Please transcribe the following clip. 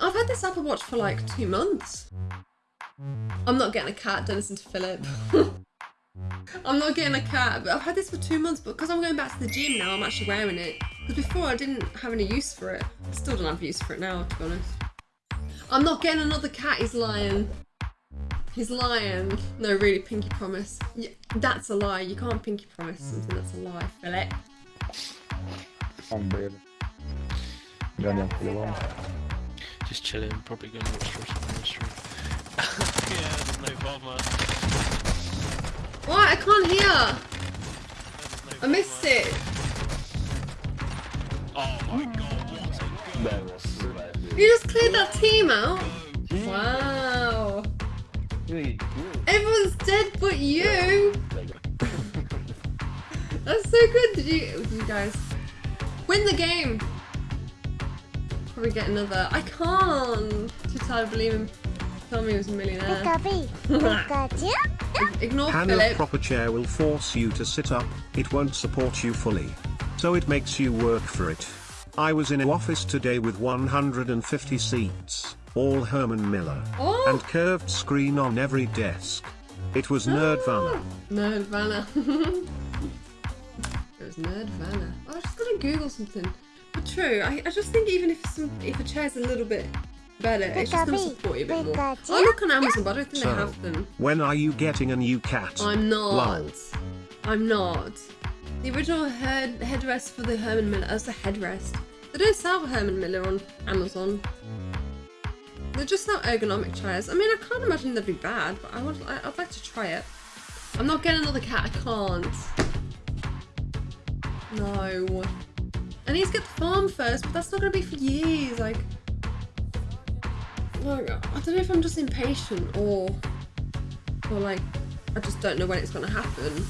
I've had this Apple Watch for like two months. I'm not getting a cat, don't listen to Philip. I'm not getting a cat, but I've had this for two months, but because I'm going back to the gym now, I'm actually wearing it. Because before I didn't have any use for it. I still don't have use for it now, to be honest. I'm not getting another cat, he's lying. He's lying. No, really, pinky promise. Yeah, that's a lie. You can't pinky promise something that's a lie, Philip. Baby. Ganiam chwilą. Just chilling, probably gonna watch the rest of the stream. yeah, there's no bother. What? I can't hear. No I missed bother. it. Oh my god, what a That was bad. You just cleared that team out. Wow. Really? Everyone's dead but you. That's so good. Did you, did you guys win the game? Probably get another. I can't. Too tired of believing. Tell me he was a millionaire. Pikachu, Pikachu. Ignore Hannah Philip. proper chair will force you to sit up, it won't support you fully. So it makes you work for it. I was in an office today with 150 seats, all Herman Miller, Oh. and curved screen on every desk. It was Nerdvana. Oh! Nerdvana. it was Nerdvana. Oh, I was just gonna Google something. But true, I, I just think even if some if a chair's a little bit better, it's just gonna support you a bit more. Pikachu. I look on Amazon, but I don't think they have them. when are you getting a new cat? I'm not. Lol. I'm not. The original head headrest for the Herman Miller. That's a headrest. They don't sell Herman Miller on Amazon. They're just not ergonomic chairs. I mean, I can't imagine they'd be bad, but I would. I, I'd like to try it. I'm not getting another cat. I can't. No. I need to get the farm first, but that's not going to be for years. Like, like, I don't know if I'm just impatient or, or like, I just don't know when it's going to happen.